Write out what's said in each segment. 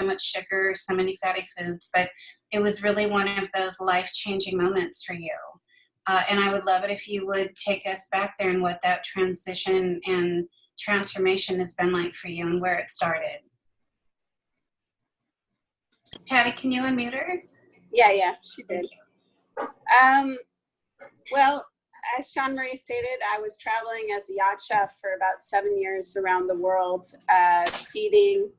so much sugar, so many fatty foods, but it was really one of those life-changing moments for you. Uh, and I would love it if you would take us back there and what that transition and transformation has been like for you and where it started. Patty, can you unmute her? Yeah, yeah, she did. Um, well, as Sean Marie stated, I was traveling as a yacht chef for about seven years around the world, uh, feeding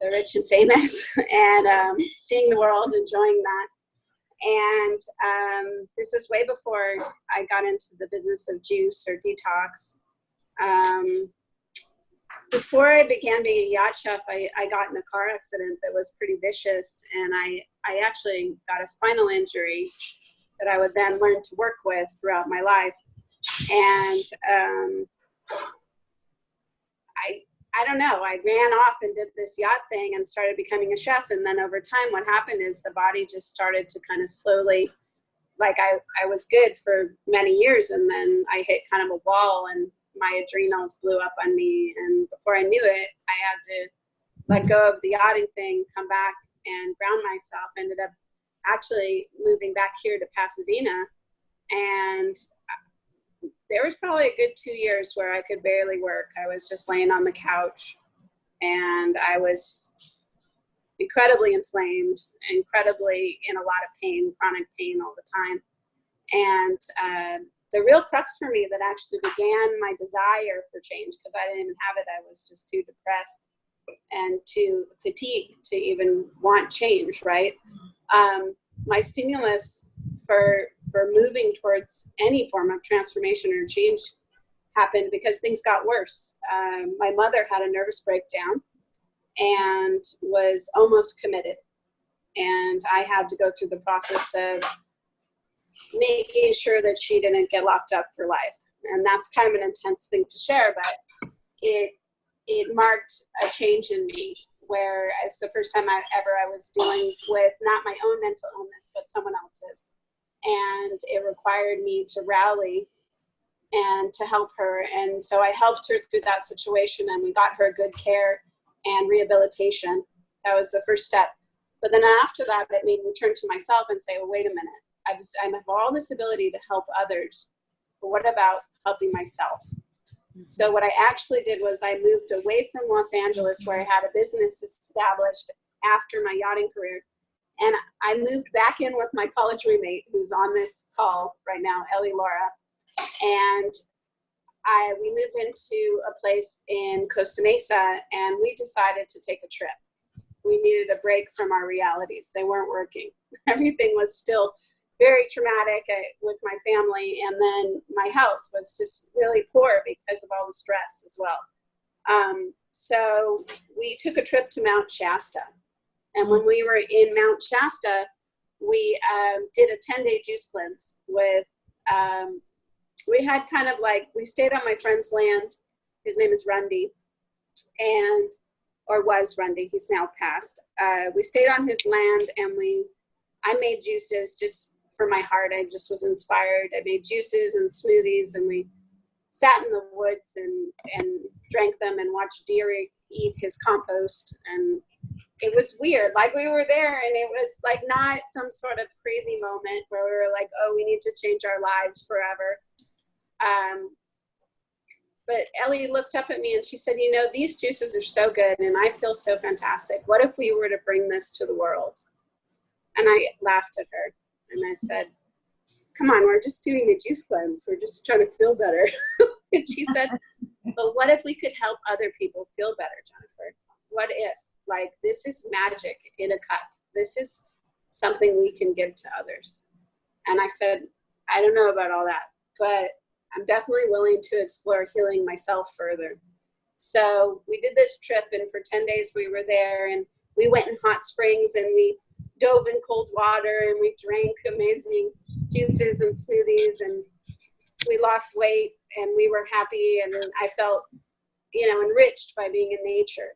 the rich and famous and um, seeing the world, enjoying that. And um, this was way before I got into the business of juice or detox. Um, before I began being a yacht chef, I, I got in a car accident that was pretty vicious, and I, I actually got a spinal injury that I would then learn to work with throughout my life. And um, I, I don't know, I ran off and did this yacht thing and started becoming a chef. And then over time, what happened is the body just started to kind of slowly, like I, I was good for many years, and then I hit kind of a wall and my adrenals blew up on me. And before I knew it, I had to let go of the yachting thing, come back and ground myself. Ended up actually moving back here to Pasadena. And there was probably a good two years where I could barely work. I was just laying on the couch and I was incredibly inflamed, incredibly in a lot of pain, chronic pain all the time. And uh, the real crux for me that actually began my desire for change, because I didn't even have it, I was just too depressed and too fatigued to even want change, right? Um, my stimulus for for moving towards any form of transformation or change happened because things got worse. Um, my mother had a nervous breakdown and was almost committed. And I had to go through the process of making sure that she didn't get locked up for life. And that's kind of an intense thing to share, but it it marked a change in me where it's the first time I ever I was dealing with not my own mental illness, but someone else's. And it required me to rally and to help her. And so I helped her through that situation and we got her good care and rehabilitation. That was the first step. But then after that, it made me turn to myself and say, well, wait a minute. I, have all this ability to help others, but what about helping myself? Mm-hmm. So what I actually did was I moved away from Los Angeles where I had a business established after my yachting career. And I moved back in with my college roommate who's on this call right now, Ellie Laura. And I, we moved into a place in Costa Mesa and we decided to take a trip. We needed a break from our realities. They weren't working. Everything was still very traumatic uh, with my family. And then my health was just really poor because of all the stress as well. Um, so we took a trip to Mount Shasta. And when we were in Mount Shasta, we um, did a 10 day juice cleanse with, um, we had kind of like, we stayed on my friend's land. His name is Rundy. And, or was Rundy, he's now passed. Uh, we stayed on his land and we, I made juices just for my heart. I just was inspired. I made juices and smoothies and we sat in the woods and, and drank them and watched deer eat his compost. And it was weird. Like we were there and it was like not some sort of crazy moment where we were like, oh, we need to change our lives forever. Um, but Ellie looked up at me and she said, you know, these juices are so good and I feel so fantastic. What if we were to bring this to the world? And I laughed at her. And I said, come on, we're just doing a juice cleanse. We're just trying to feel better. and she said, but what if we could help other people feel better, Jennifer? What if? Like, this is magic in a cup. This is something we can give to others. And I said, I don't know about all that, but I'm definitely willing to explore healing myself further. So we did this trip and for 10 days we were there and we went in hot springs and we dove in cold water and we drank amazing juices and smoothies and we lost weight and we were happy and I felt, you know, enriched by being in nature.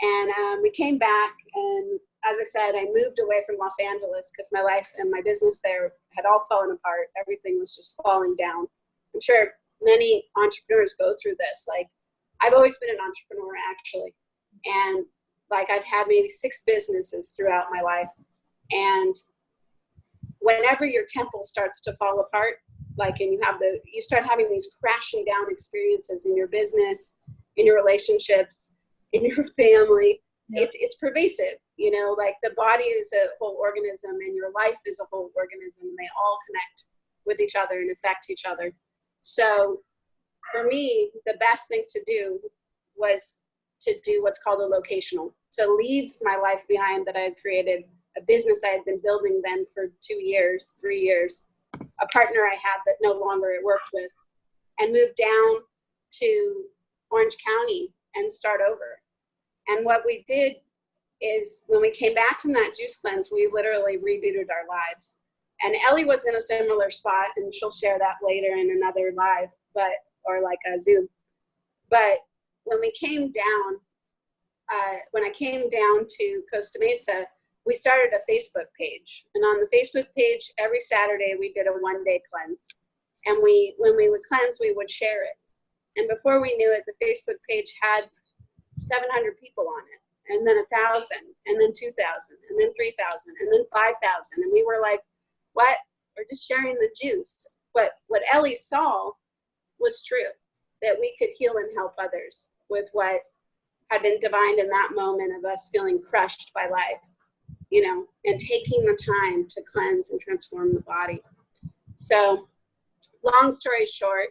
And um, we came back and as I said, I moved away from Los Angeles because my life and my business there had all fallen apart. Everything was just falling down. I'm sure many entrepreneurs go through this. Like I've always been an entrepreneur actually. And like I've had maybe six businesses throughout my life. And whenever your temple starts to fall apart, like, and you have the, you start having these crashing down experiences in your business, in your relationships, in your family, yeah. it's, it's pervasive, you know, like the body is a whole organism and your life is a whole organism and they all connect with each other and affect each other. So for me, the best thing to do was to do what's called a locational, to leave my life behind that I had created, a business I had been building then for two years, three years, a partner I had that no longer it worked with, and move down to Orange County and start over. And what we did is when we came back from that juice cleanse, we literally rebooted our lives. And Ellie was in a similar spot, and she'll share that later in another live, but or like a Zoom. But when we came down, uh, when I came down to Costa Mesa, we started a Facebook page. And on the Facebook page, every Saturday we did a one day cleanse. And we, when we would cleanse, we would share it. And before we knew it, the Facebook page had 700 people on it, and then a thousand, and then 2,000, and then 3,000, and then 5,000. And we were like, what? We're just sharing the juice. But what Ellie saw was true, that we could heal and help others with what had been divined in that moment of us feeling crushed by life, you know, and taking the time to cleanse and transform the body. So long story short,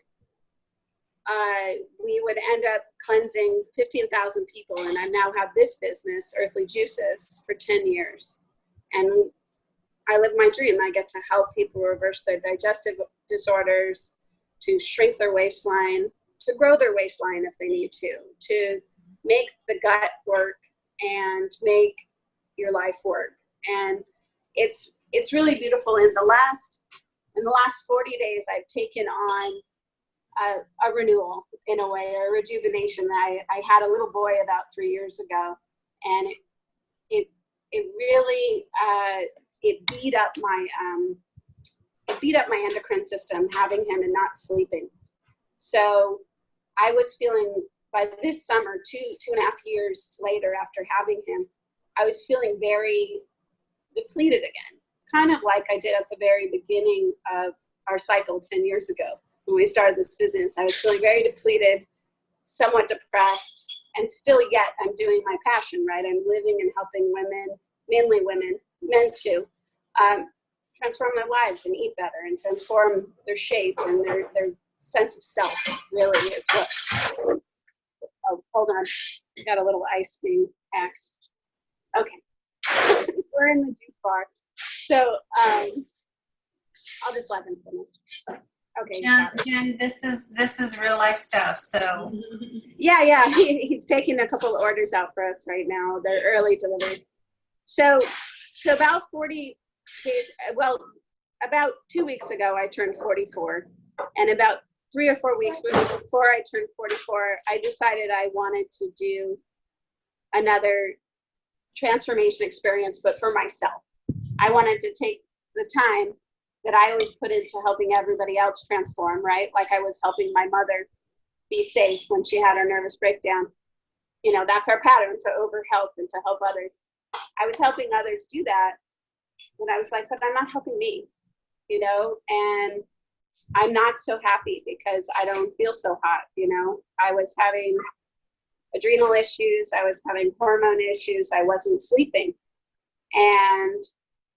uh, we would end up cleansing 15,000 people. And I've now had this business, Earthly Juices, for 10 years. And I live my dream. I get to help people reverse their digestive disorders, to shrink their waistline, to grow their waistline if they need to, to make the gut work and make your life work. And it's it's really beautiful. In the last in the last 40 days, I've taken on a, a renewal in a way, a rejuvenation. I, I had a little boy about three years ago, and it it it really uh, it beat up my um, it beat up my endocrine system having him and not sleeping. So I was feeling by this summer, two two and a half years later after having him, I was feeling very depleted again, kind of like I did at the very beginning of our cycle 10 years ago when we started this business. I was feeling very depleted, somewhat depressed, and still yet I'm doing my passion, right? I'm living and helping women, mainly women, men too, um, transform their lives and eat better and transform their shape and their, their sense of self really is what, oh, hold on, got a little ice cream asked. Okay, we're in the juice bar. So um, I'll just let him finish. Okay. Jen, Jen, this is this is real life stuff. So yeah, yeah, he, he's taking a couple of orders out for us right now. They're early deliveries. So, so about 40 days, well, about two weeks ago, I turned 44. And about three or four weeks before I turned 44, I decided I wanted to do another transformation experience, but for myself. I wanted to take the time that I always put into helping everybody else transform, right? Like I was helping my mother be safe when she had her nervous breakdown. You know, that's our pattern to overhelp and to help others. I was helping others do that. And I was like, but I'm not helping me, you know? And I'm not so happy because I don't feel so hot, you know? I was having adrenal issues, I was having hormone issues, I wasn't sleeping. And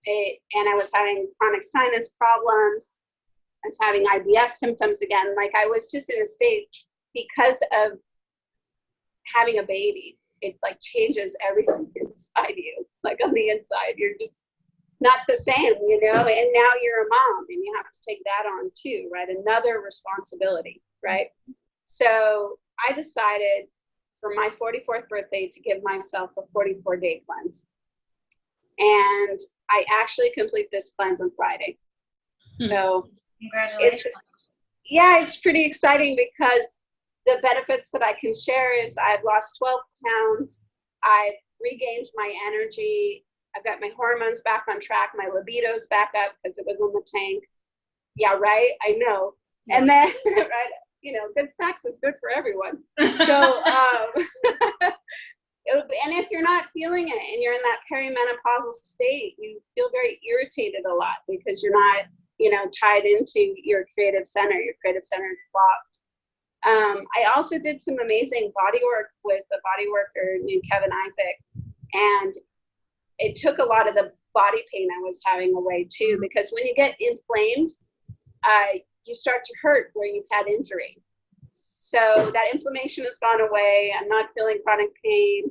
it, and I was having chronic sinus problems. I was having IBS symptoms again. Like I was just in a state because of having a baby. It like changes everything inside you. Like on the inside, you're just not the same, you know. And now you're a mom, and you have to take that on too, right? Another responsibility, right? So I decided for my 44th birthday to give myself a 44 day cleanse. And I actually complete this cleanse on Friday. Hmm. So congratulations. It's, yeah, it's pretty exciting because the benefits that I can share is I've lost 12 pounds. I've regained my energy. I've got my hormones back on track. My libido's back up because it was in the tank. Yeah, right. I know. And then, right, you know, good sex is good for everyone. So, um, it, and if you're not feeling it and you're in that perimenopausal state, you feel very irritated a lot because you're not, you know, tied into your creative center. Your creative center is blocked. Um, I also did some amazing body work with a body worker named Kevin Isaac, and it took a lot of the body pain I was having away too. Because when you get inflamed, uh, you start to hurt where you've had injury. So that inflammation has gone away. I'm not feeling chronic pain.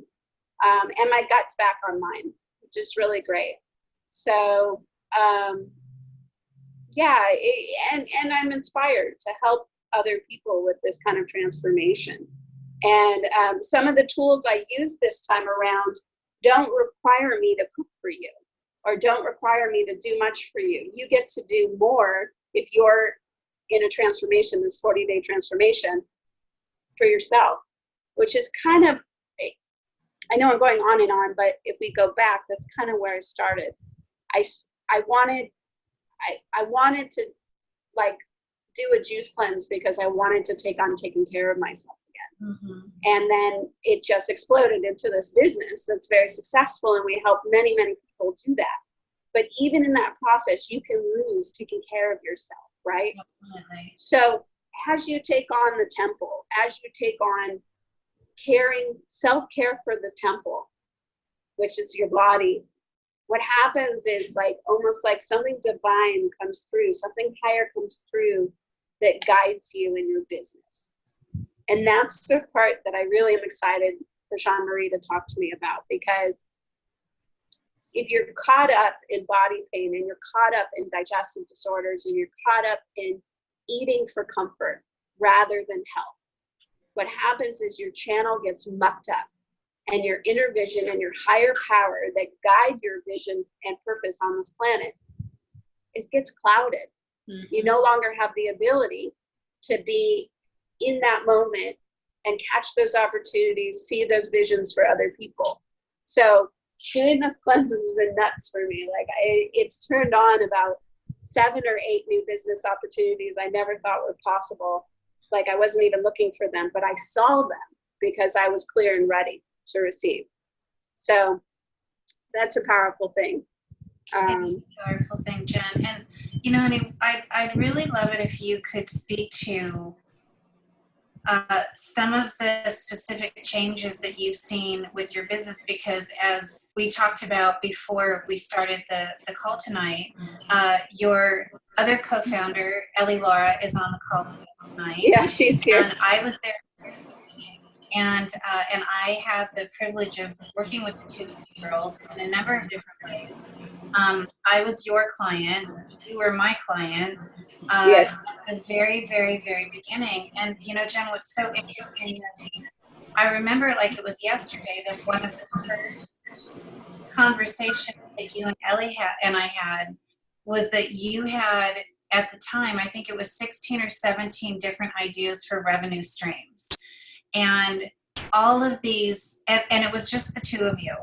Um, and my gut's back online, which is really great. So, um, yeah, it, and, and I'm inspired to help other people with this kind of transformation. And um, some of the tools I use this time around don't require me to cook for you or don't require me to do much for you. You get to do more if you're in a transformation, this 40 day transformation for yourself, which is kind of, I know I'm going on and on, but if we go back, that's kind of where I started. I, I wanted, I, I wanted to like do a juice cleanse because I wanted to take on taking care of myself again. Mm-hmm. And then it just exploded into this business that's very successful, and we help many, many people do that. But even in that process, you can lose taking care of yourself, right? Absolutely. So as you take on the temple, as you take on caring, self care for the temple, which is your body, what happens is like almost like something divine comes through, something higher comes through that guides you in your business. And that's the part that I really am excited for Sean Marie to talk to me about because if you're caught up in body pain and you're caught up in digestive disorders and you're caught up in eating for comfort rather than health, what happens is your channel gets mucked up and your inner vision and your higher power that guide your vision and purpose on this planet, it gets clouded. Mm-hmm. You no longer have the ability to be in that moment and catch those opportunities, see those visions for other people. So doing this cleanse has been nuts for me. Like I, it's turned on about seven or eight new business opportunities I never thought were possible. Like I wasn't even looking for them, but I saw them because I was clear and ready to receive. So that's a powerful thing. Um, powerful thing, Jen. And you know, and I'd, I'd really love it if you could speak to uh, some of the specific changes that you've seen with your business because as we talked about before we started the, the call tonight, uh, your other co-founder, Ellie Laura, is on the call tonight. Yeah, she's here. And I was there and uh, and I had the privilege of working with the two girls in a number of different ways. Um, I was your client, you were my client. Uh, yes. At the very, very, very beginning, and you know, Jen, what's so interesting is I remember like it was yesterday that one of the first conversations that you and Ellie had and I had was that you had at the time, I think it was 16 or 17 different ideas for revenue streams and all of these and, and, it was just the two of you.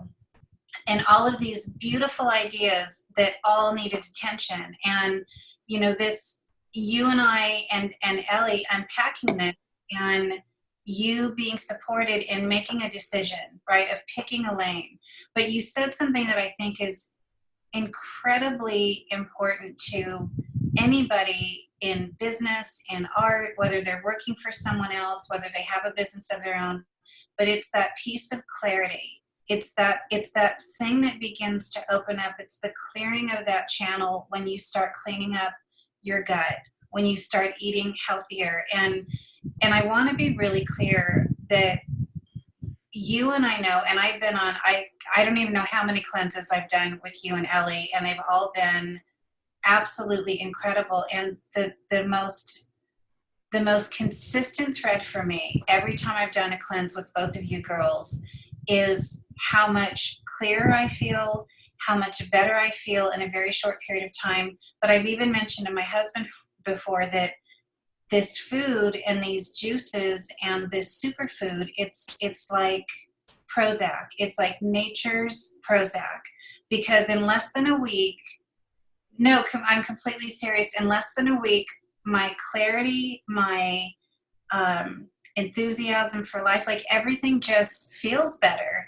And all of these beautiful ideas that all needed attention. And you know this you and i and and ellie unpacking this and you being supported in making a decision right of picking a lane. But you said something that i think is incredibly important to anybody in business, in art, whether they're working for someone else, whether they have a business of their own, but it's that piece of clarity. It's that it's that thing that begins to open up. It's the clearing of that channel when you start cleaning up your gut, when you start eating healthier. And and I want to be really clear that you and I know, and I've been on I I don't even know how many cleanses I've done with you and Ellie, and they've all been absolutely incredible and the the most the most consistent thread for me every time I've done a cleanse with both of you girls is how much clearer I feel, how much better I feel in a very short period of time. But I've even mentioned to my husband before that this food and these juices and this superfood, it's it's like Prozac. It's like nature's Prozac because in less than a week no, I'm completely serious. In less than a week, my clarity, my um, enthusiasm for life, like everything just feels better.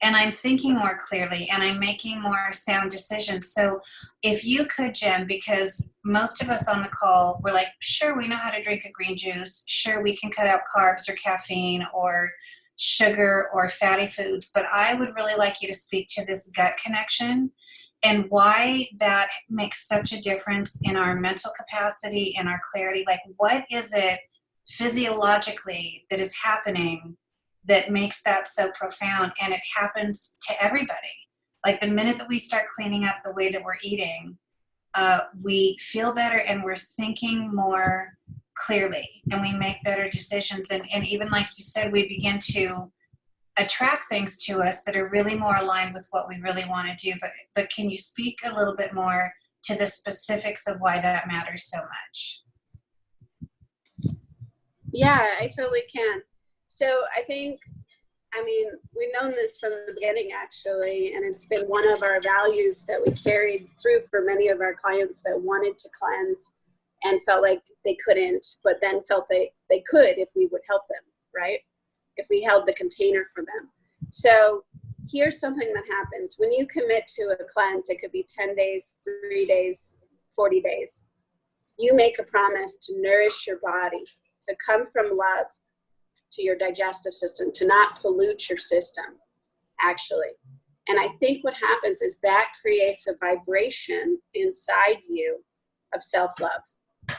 and I'm thinking more clearly and I'm making more sound decisions. So if you could, Jen, because most of us on the call, we're like, sure, we know how to drink a green juice. Sure, we can cut out carbs or caffeine or sugar or fatty foods, but I would really like you to speak to this gut connection and why that makes such a difference in our mental capacity and our clarity. Like, what is it physiologically that is happening that makes that so profound and it happens to everybody like the minute that we start cleaning up the way that we're eating uh, we feel better and we're thinking more clearly and we make better decisions and, and even like you said we begin to attract things to us that are really more aligned with what we really want to do but but can you speak a little bit more to the specifics of why that matters so much yeah i totally can so I think, I mean, we've known this from the beginning actually, and it's been one of our values that we carried through for many of our clients that wanted to cleanse and felt like they couldn't, but then felt they, they could if we would help them, right? If we held the container for them. So here's something that happens. When you commit to a cleanse, it could be 10 days, three days, 40 days. You make a promise to nourish your body, to come from love, to your digestive system, to not pollute your system, actually. And I think what happens is that creates a vibration inside you of self love.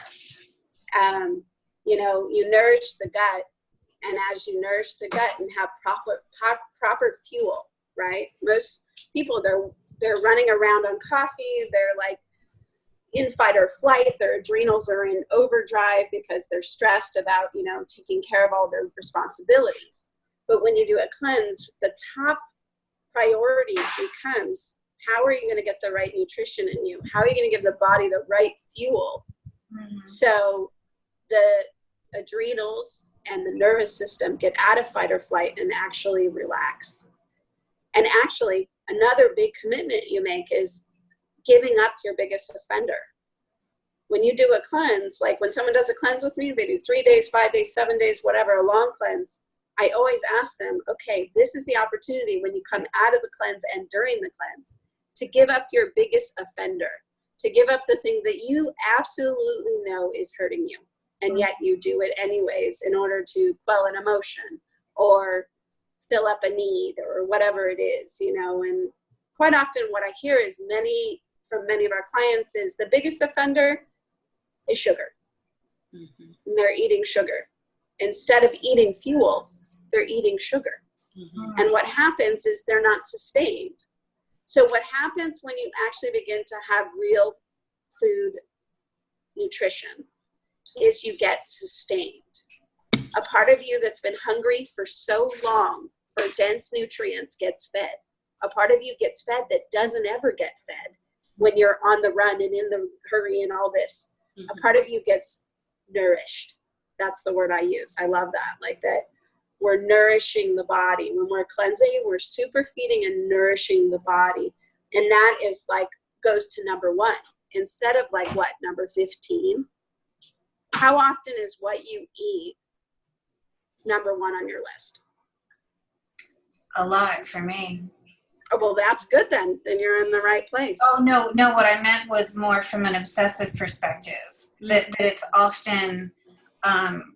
Um, you know, you nourish the gut, and as you nourish the gut and have proper proper fuel, right? Most people they're they're running around on coffee. They're like in fight or flight, their adrenals are in overdrive because they're stressed about, you know, taking care of all their responsibilities. But when you do a cleanse, the top priority becomes how are you going to get the right nutrition in you? How are you going to give the body the right fuel? Mm-hmm. So the adrenals and the nervous system get out of fight or flight and actually relax. And actually, another big commitment you make is giving up your biggest offender. When you do a cleanse, like when someone does a cleanse with me, they do three days, five days, seven days, whatever, a long cleanse. I always ask them, okay, this is the opportunity when you come out of the cleanse and during the cleanse to give up your biggest offender, to give up the thing that you absolutely know is hurting you. And yet you do it anyways in order to quell an emotion or fill up a need or whatever it is, you know. And quite often what I hear is many from many of our clients is the biggest offender is sugar. Mm-hmm. And they're eating sugar. Instead of eating fuel, they're eating sugar. Mm-hmm. And what happens is they're not sustained. So, what happens when you actually begin to have real food nutrition is you get sustained. A part of you that's been hungry for so long for dense nutrients gets fed. A part of you gets fed that doesn't ever get fed when you're on the run and in the hurry and all this. Mm-hmm. a part of you gets nourished. That's the word i use. I love that. Like that we're nourishing the body. When we're cleansing we're super feeding and nourishing the body. And that is like goes to number one. Instead of like what number 15 how often is what you eat number one on your list a lot for me Oh, well, that's good then. Then you're in the right place. Oh, no, no. What I meant was more from an obsessive perspective, that, that it's often, um,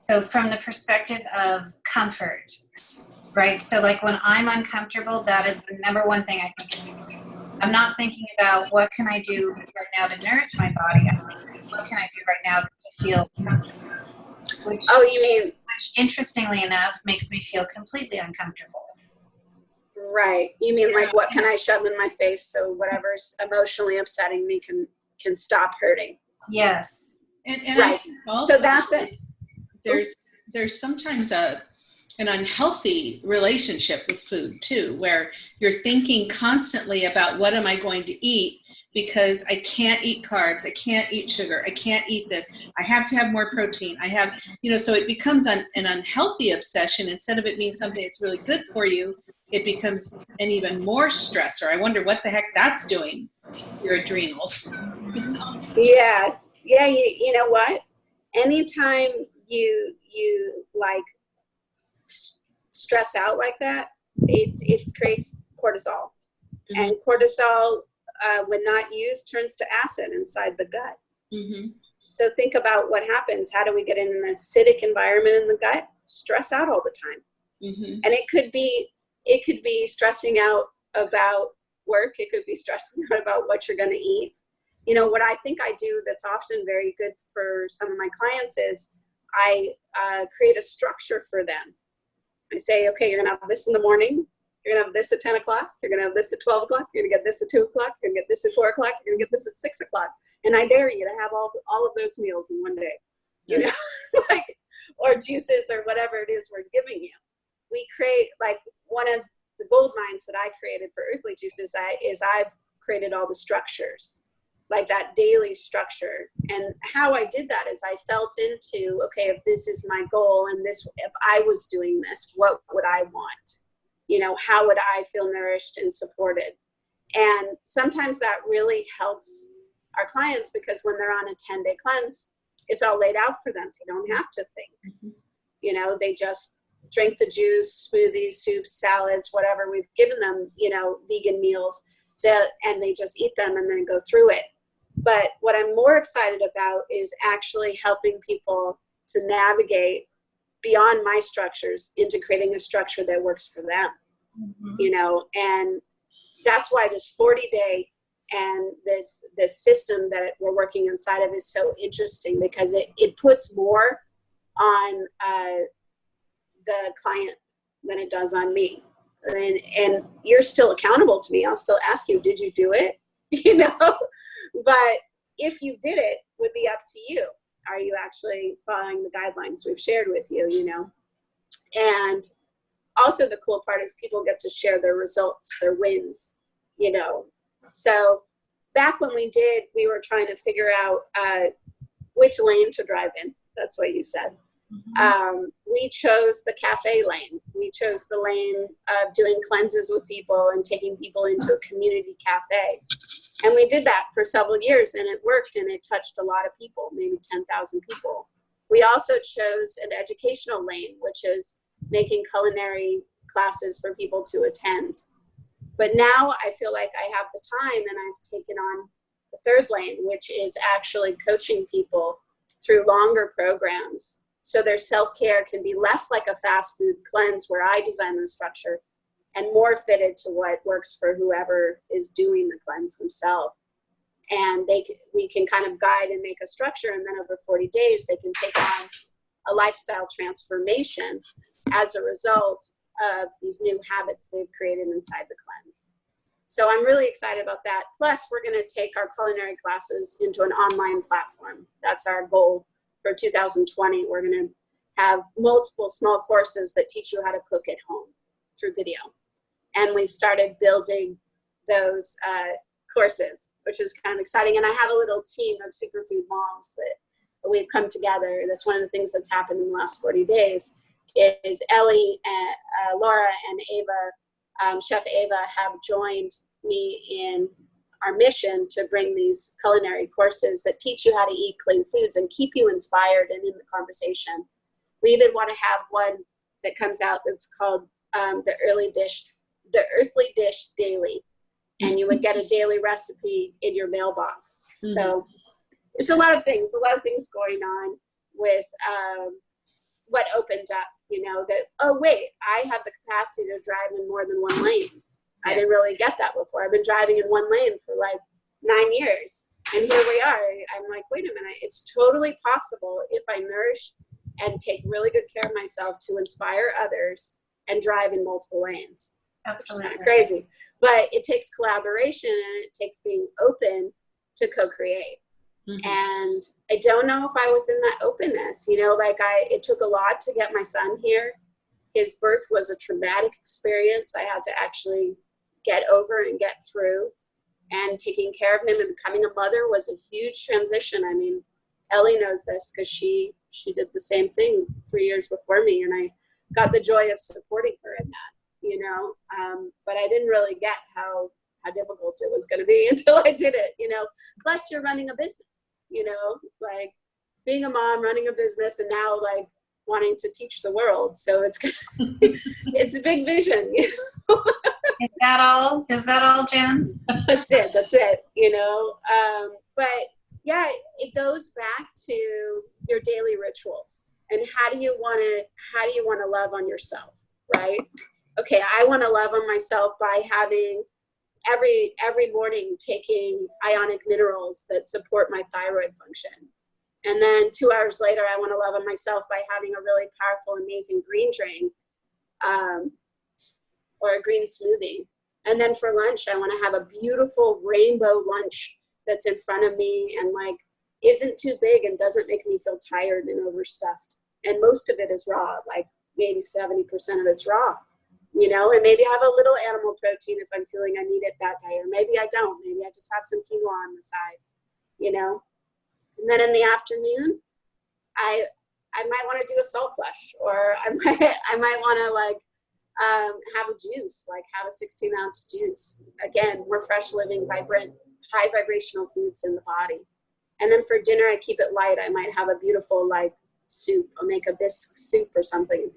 so from the perspective of comfort, right? So, like when I'm uncomfortable, that is the number one thing I think of. I'm not thinking about what can I do right now to nourish my body. I'm thinking, what can I do right now to feel? Which, oh, you mean? Which, interestingly enough, makes me feel completely uncomfortable. Right. You mean like what can I shove in my face so whatever's emotionally upsetting me can can stop hurting? Yes. And, and right. so that's it. There's there's sometimes a an unhealthy relationship with food too, where you're thinking constantly about what am I going to eat because I can't eat carbs, I can't eat sugar, I can't eat this, I have to have more protein, I have, you know, so it becomes an, an unhealthy obsession instead of it being something that's really good for you it becomes an even more stressor. I wonder what the heck that's doing your adrenals. yeah, yeah. You, you know what? Anytime you you like stress out like that, it, it creates cortisol. Mhm. And cortisol, uh, when not used, turns to acid inside the gut. Mm-hmm. So think about what happens. How do we get in an acidic environment in the gut? Stress out all the time. Mm-hmm. And it could be, it could be stressing out about work. It could be stressing out about what you're going to eat. You know, what I think I do that's often very good for some of my clients is I uh, create a structure for them. I say, okay, you're gonna have this in the morning, you're gonna have this at 10 o'clock, you're gonna have this at 12 o'clock, you're gonna get this at 2 o'clock, you're gonna get this at 4 o'clock, you're gonna get this at 6 o'clock. And I dare you to have all, all of those meals in one day. You know, like, or juices or whatever it is we're giving you. We create, like, one of the gold mines that I created for Earthly Juices I, is I've created all the structures like that daily structure. And how I did that is I felt into, okay, if this is my goal and this, if I was doing this, what would I want? You know, how would I feel nourished and supported? And sometimes that really helps our clients because when they're on a 10 day cleanse, it's all laid out for them. They don't have to think. Mhm. You know, they just drink the juice, smoothies, soups, salads, whatever we've given them, you know, vegan meals, that, and they just eat them and then go through it. But what I'm more excited about is actually helping people to navigate beyond my structures into creating a structure that works for them, Mhm. you know, and that's why this 40 day and this this system that we're working inside of is so interesting because it, it puts more on uh, the client than it does on me. And and you're still accountable to me. I'll still ask you did you do it? You know but if you did it would be up to you. Are you actually following the guidelines we've shared with you you know? And also the cool part is people get to share their results their wins you know? So back when we did we were trying to figure out uh, which lane to drive in. That's what you said. Um, we chose the cafe lane. We chose the lane of doing cleanses with people and taking people into a community cafe. And we did that for several years and it worked and it touched a lot of people, maybe 10,000 people. We also chose an educational lane, which is making culinary classes for people to attend. But now I feel like I have the time and I've taken on the third lane, which is actually coaching people through longer programs so their self-care can be less like a fast food cleanse where I design the structure and more fitted to what works for whoever is doing the cleanse themselves. And they we can kind of guide and make a structure and then over 40 days they can take on a lifestyle transformation as a result of these new habits they've created inside the cleanse. So I'm really excited about that. Plus, we're going to take our culinary classes into an online platform. That's our goal for 2020. We're going to have multiple small courses that teach you how to cook at home through video. And we've started building those uh, courses, which is kind of exciting. And I have a little team of superfood moms that we've come together. That's one of the things that's happened in the last 40 days is Ellie, and, uh, Laura, and Ava, um, Chef Ava, have joined me in our mission to bring these culinary courses that teach you how to eat clean foods and keep you inspired and in the conversation. We even want to have one that comes out that's called um, the early dish, the earthly dish daily, and you would get a daily recipe in your mailbox. So it's a lot of things, a lot of things going on with um, what opened up. You know that oh wait, I have the capacity to drive in more than one lane. I didn't really get that before. I've been driving in one lane for like nine years. And here we are. I'm like, wait a minute, it's totally possible if I nourish and take really good care of myself to inspire others and drive in multiple lanes. Absolutely. crazy. But it takes collaboration and it takes being open to co-create. Mhm. And I don't know if I was in that openness, you know, like I, it took a lot to get my son here. His birth was a traumatic experience. I had to actually get over and get through. And taking care of him and becoming a mother was a huge transition. I mean, Ellie knows this because she she did the same thing three years before me, and I got the joy of supporting her in that, you know. Um, but I didn't really get how how difficult it was going to be until I did it, you know. Plus, you're running a business, you know, like being a mom, running a business, and now like wanting to teach the world. So it's it's a big vision. You know? Is that all? Is that all, Jen? that's it. That's it. You know. Um, but yeah, it goes back to your daily rituals and how do you want to how do you want to love on yourself, right? Okay, I want to love on myself by having every every morning taking ionic minerals that support my thyroid function. And then two hours later, I want to love on myself by having a really powerful, amazing green drink um, or a green smoothie. And then for lunch, I want to have a beautiful rainbow lunch that's in front of me and like isn't too big and doesn't make me feel tired and overstuffed. And most of it is raw, like maybe 70% of it's raw, you know, and maybe I have a little animal protein if I'm feeling I need it that day, or maybe I don't. Maybe I just have some quinoa on the side, you know. And then in the afternoon, I I might want to do a salt flush, or I might I might want to like um, have a juice, like have a 16 ounce juice. Again, more fresh living, vibrant high vibrational foods in the body. And then for dinner, I keep it light. I might have a beautiful like soup or make a bisque soup or something.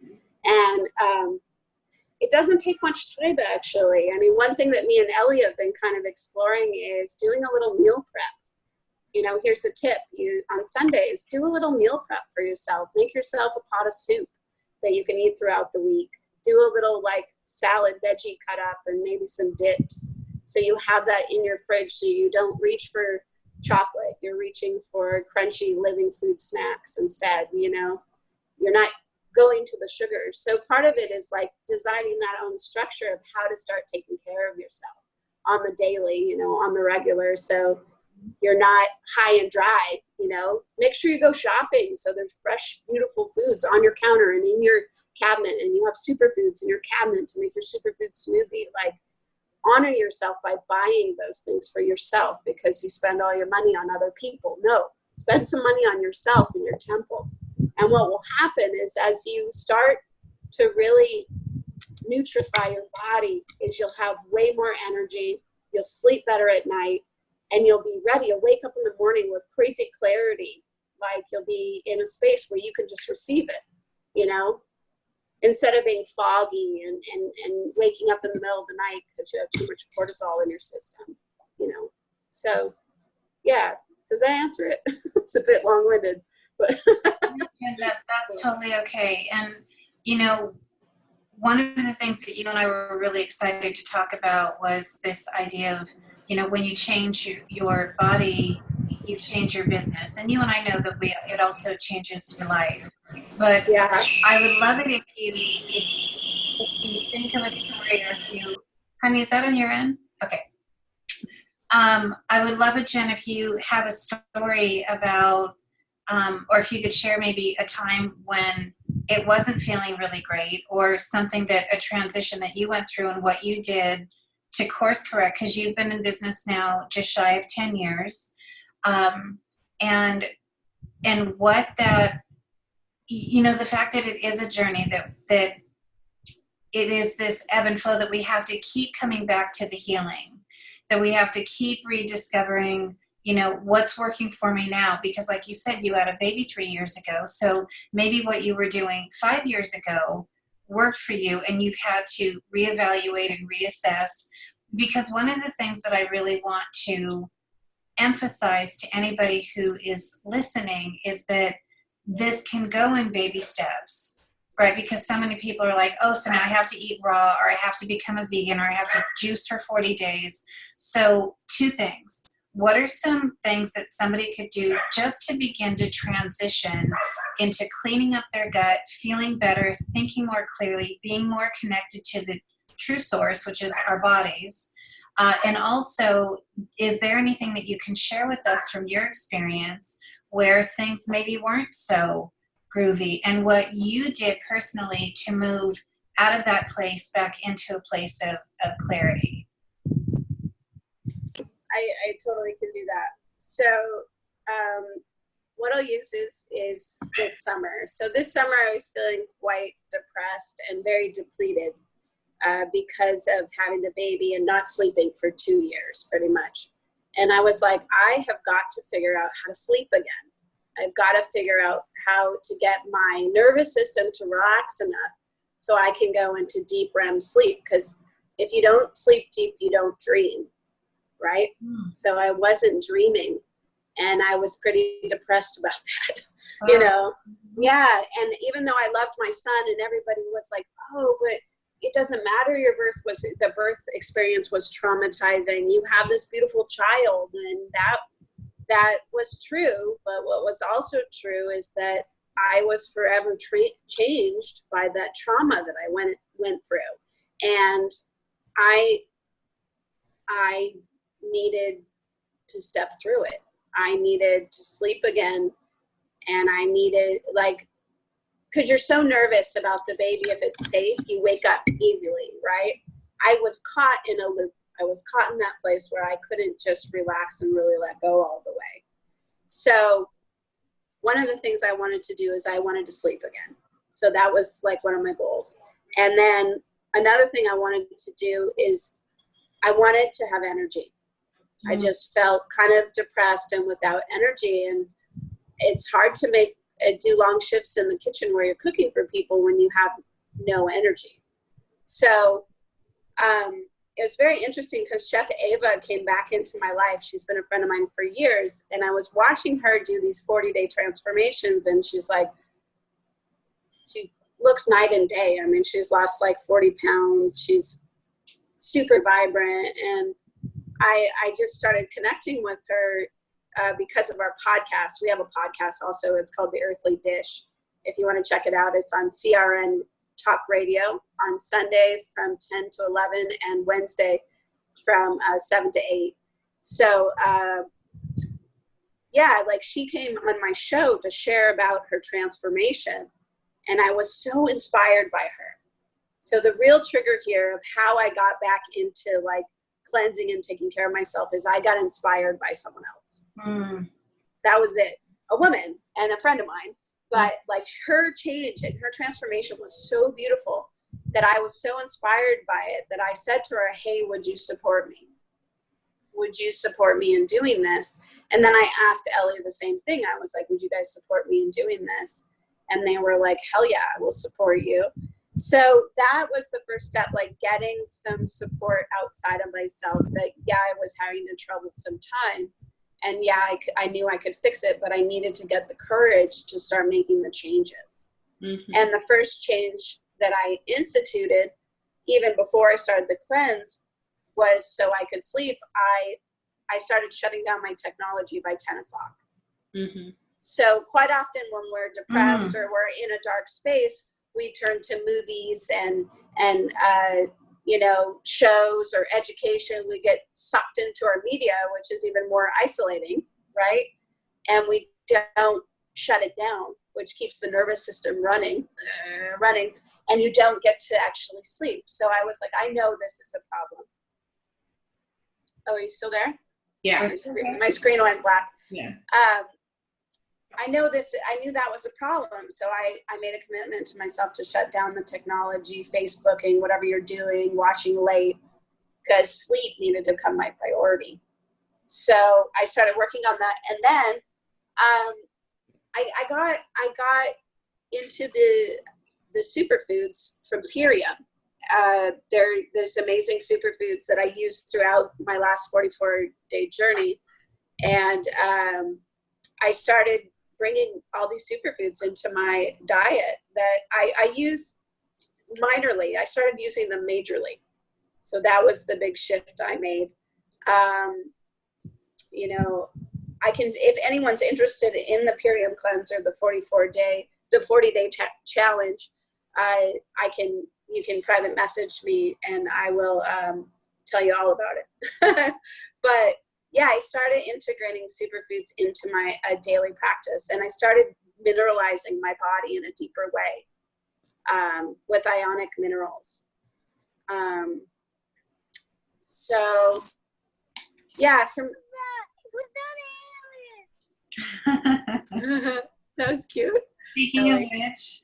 And um, it doesn't take much time actually. I mean, one thing that me and Ellie have been kind of exploring is doing a little meal prep. You know, here's a tip. You on Sundays, do a little meal prep for yourself. Make yourself a pot of soup that you can eat throughout the week. Do a little like salad, veggie cut up, and maybe some dips so you have that in your fridge so you don't reach for chocolate. You're reaching for crunchy living food snacks instead, you know? You're not going to the sugars. So part of it is like designing that own structure of how to start taking care of yourself on the daily, you know, on the regular. So you're not high and dry, you know, make sure you go shopping. So there's fresh, beautiful foods on your counter and in your cabinet and you have superfoods in your cabinet to make your superfood smoothie. Like honor yourself by buying those things for yourself because you spend all your money on other people. No, spend some money on yourself in your temple. And what will happen is as you start to really nutrify your body is you'll have way more energy, you'll sleep better at night, and you'll be ready. You'll wake up in the morning with crazy clarity, like you'll be in a space where you can just receive it, you know? Instead of being foggy and, and, and waking up in the middle of the night because you have too much cortisol in your system, you know. So, yeah, does that answer it? it's a bit long-winded, but that, that's totally okay. And you know, one of the things that you and I were really excited to talk about was this idea of, you know, when you change your body, you change your business. And you and I know that we it also changes your life. But yeah, I would love it if you if, you think of a story if you honey, is that on your end? Okay. Um, I would love it, Jen, if you have a story about um, or if you could share maybe a time when it wasn't feeling really great or something that a transition that you went through and what you did to course correct because you've been in business now just shy of 10 years um, and and what that you know the fact that it is a journey that that it is this ebb and flow that we have to keep coming back to the healing that we have to keep rediscovering you know what's working for me now. Because like you said you had a baby three years ago. So maybe what you were doing five years ago worked for you and you've had to reevaluate and reassess. Because one of the things that i really want to emphasize to anybody who is listening is that this can go in baby steps, right? Because so many people are like, oh, so now I have to eat raw, or I have to become a vegan, or I have to juice for 40 days. So, two things. What are some things that somebody could do just to begin to transition into cleaning up their gut, feeling better, thinking more clearly, being more connected to the true source, which is our bodies? Uh, and also, is there anything that you can share with us from your experience where things maybe weren't so groovy and what you did personally to move out of that place back into a place of, of clarity? I, I totally can do that. So, um, what I'll use is, is this summer. So, this summer I was feeling quite depressed and very depleted uh, because of having the baby and not sleeping for two years, pretty much. And I was like, I have got to figure out how to sleep again. I've got to figure out how to get my nervous system to relax enough so I can go into deep REM sleep. Because if you don't sleep deep, you don't dream, right? Mm. So I wasn't dreaming, and I was pretty depressed about that. you know, yeah. And even though I loved my son, and everybody was like, "Oh, but." It doesn't matter. Your birth was the birth experience was traumatizing. You have this beautiful child, and that that was true. But what was also true is that I was forever changed by that trauma that I went went through, and I I needed to step through it. I needed to sleep again, and I needed like because you're so nervous about the baby if it's safe, you wake up easily, right? I was caught in a loop. I was caught in that place where I couldn't just relax and really let go all the way. So one of the things I wanted to do is I wanted to sleep again. So that was like one of my goals. And then another thing I wanted to do is I wanted to have energy. I mm. just felt kind of depressed and without energy. And it's hard to make uh, do long shifts in the kitchen where you're cooking for people when you have no energy. So um, it was very interesting because Chef Ava came back into my life. She's been a friend of mine for years, and I was watching her do these 40 day transformations, and she's like, she looks night and day. I mean, she's lost like 40 pounds. She's super vibrant, and I I just started connecting with her uh, because of our podcast. We have a podcast also. It's called The Earthly Dish. If you want to check it out, it's on CRN Talk Radio on Sunday from 10 to 11 and Wednesday from uh, 7 to 8. So, uh, yeah, like she came on my show to share about her transformation, and I was so inspired by her. So, the real trigger here of how I got back into like cleansing and taking care of myself is I got inspired by someone else. Mm. That was it. A woman and a friend of mine. But like her change and her transformation was so beautiful that I was so inspired by it that I said to her, Hey, would you support me? Would you support me in doing this? And then I asked Ellie the same thing. I was like, Would you guys support me in doing this? And they were like, Hell yeah, I will support you. So that was the first step, like getting some support outside of myself that, yeah, I was having a troublesome time. And yeah, I, I knew I could fix it, but I needed to get the courage to start making the changes. Mhm. And the first change that I instituted, even before I started the cleanse, was so I could sleep. I I started shutting down my technology by 10 o'clock. Mhm. So quite often when we're depressed or we're in a dark space, we turn to movies and and uh, you know shows or education. We get sucked into our media, which is even more isolating, right? And we don't shut it down, which keeps the nervous system running, uh, running, and you don't get to actually sleep. So I was like, I know this is a problem. Oh, are you still there? Yeah. My screen, my screen went black. Yeah. Um, I know this, I knew that was a problem. So I, I made a commitment to myself to shut down the technology, Facebooking, whatever you're doing, watching late, because sleep needed to become my priority. So I started working on that. And then um, I, I got, I got into the, the superfoods from Purium. Uh, there, there's amazing superfoods that I used throughout my last 44 day journey. And um, I started bringing all these superfoods into my diet that I, I use minorly. I started using them majorly. So that was the big shift I made. Um, you know, I can, if anyone's interested in the Purium cleanser, the 44 day, the 40 day ch- challenge, I, I can, you can private message me and I will um, tell you all about it. but yeah, I started integrating superfoods into my uh, daily practice and I started mineralizing my body in a deeper way um, with ionic minerals. Um, so, yeah, from that was cute. Speaking of which,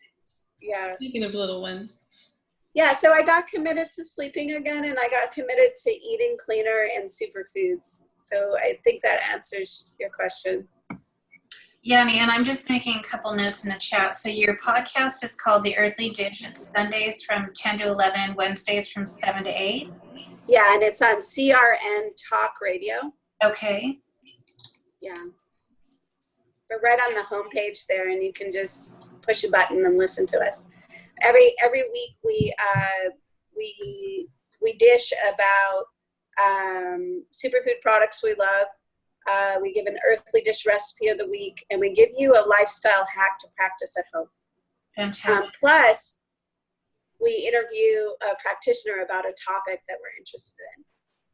Yeah. Speaking of little ones. Yeah, so I got committed to sleeping again and I got committed to eating cleaner and superfoods. So I think that answers your question. Yanni, and I'm just making a couple notes in the chat. So your podcast is called The Earthly Dish. It's Sundays from 10 to 11, Wednesdays from 7 to 8. Yeah, and it's on CRN Talk Radio. Okay. Yeah. We're right on the homepage there, and you can just push a button and listen to us. Every every week we uh, we we dish about um, superfood products we love. Uh, we give an earthly dish recipe of the week, and we give you a lifestyle hack to practice at home. Um, Fantastic. plus, we interview a practitioner about a topic that we're interested in.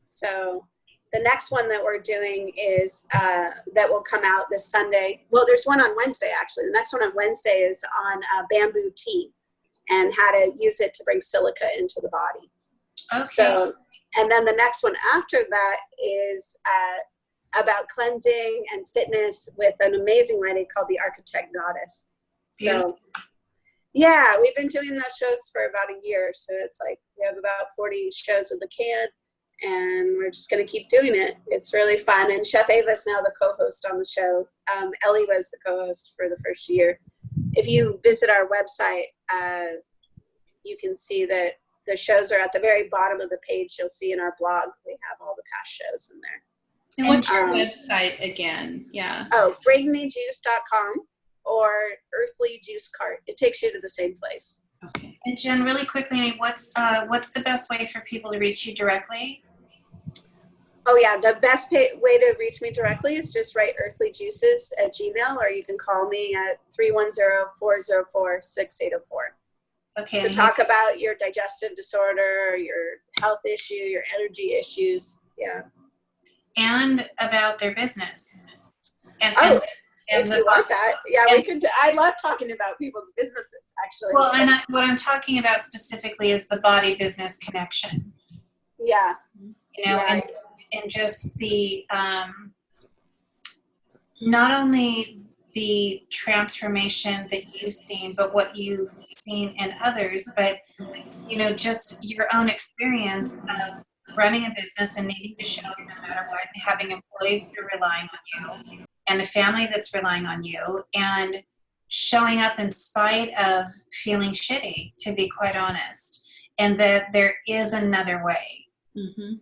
So the next one that we're doing is uh, that will come out this Sunday. Well, there's one on Wednesday actually. The next one on Wednesday is on uh, bamboo tea and how to use it to bring silica into the body. okay. So, and then the next one after that is uh, about cleansing and fitness with an amazing lady called the Architect Goddess. So, yeah, we've been doing those shows for about a year. So it's like we have about 40 shows in the can, and we're just going to keep doing it. It's really fun. And Chef Ava is now the co host on the show. Um, Ellie was the co host for the first year. If you visit our website, uh, you can see that the shows are at the very bottom of the page. You'll see in our blog, we have all the past shows in there. And what's your Um, website again? Yeah. Oh, bringmejuice.com or Earthly Juice Cart. It takes you to the same place. Okay. And Jen, really quickly, what's uh, what's the best way for people to reach you directly? Oh yeah, the best pay- way to reach me directly is just write Earthly Juices at Gmail, or you can call me at 310-404-6804 Okay. to talk about your digestive disorder, your health issue, your energy issues. Yeah. and about their business. And, Oh, and, and if the- you want that, yeah, we and- could. I love talking about people's businesses, actually. well, and I, what I'm talking about specifically is the body business connection. yeah, you know, and, and just the, um, not only the transformation that you've seen, but what you've seen in others, but, you know, just your own experience of running a business and needing to show no matter what, having employees that are relying on you, and a family that's relying on you, and showing up in spite of feeling shitty, to be quite honest, and that there is another way. Mm-hmm.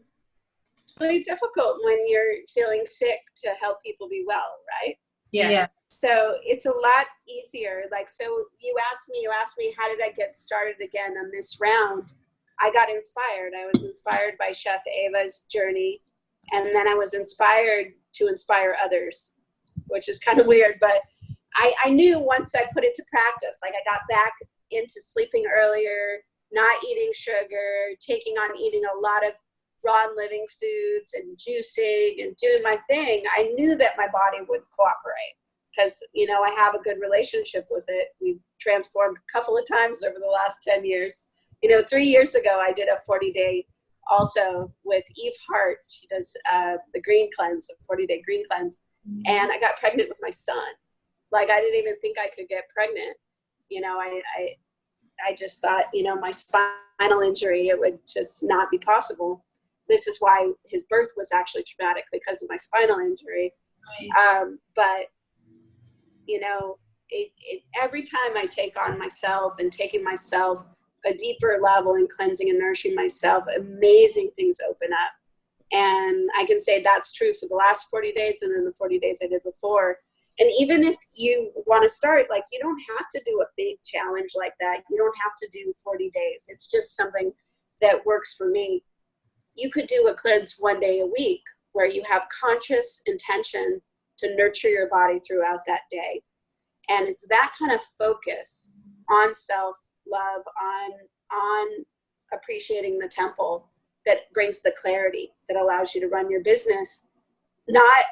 really difficult when you're feeling sick to help people be well, right? Yeah. So it's a lot easier. Like, so you asked me, you asked me, how did I get started again on this round? I got inspired. I was inspired by Chef Ava's journey. And then I was inspired to inspire others, which is kind of weird. But I, I knew once I put it to practice, like I got back into sleeping earlier, not eating sugar, taking on eating a lot of raw and living foods and juicing and doing my thing, I knew that my body would cooperate because, you know, I have a good relationship with it. We've transformed a couple of times over the last 10 years. You know, three years ago, I did a 40 day also with Eve Hart. She does uh, the green cleanse, the 40 day green cleanse. And I got pregnant with my son. Like, I didn't even think I could get pregnant. You know, I, I, I just thought, you know, my spinal injury, it would just not be possible this is why his birth was actually traumatic because of my spinal injury. Um, but you know, it, it, every time I take on myself and taking myself a deeper level and cleansing and nourishing myself, amazing things open up. And I can say that's true for the last 40 days and then the 40 days I did before. And even if you want to start, like you don't have to do a big challenge like that. You don't have to do 40 days. It's just something that works for me you could do a cleanse one day a week where you have conscious intention to nurture your body throughout that day. And it's that kind of focus on self love, on, on appreciating the temple that brings the clarity that allows you to run your business. Not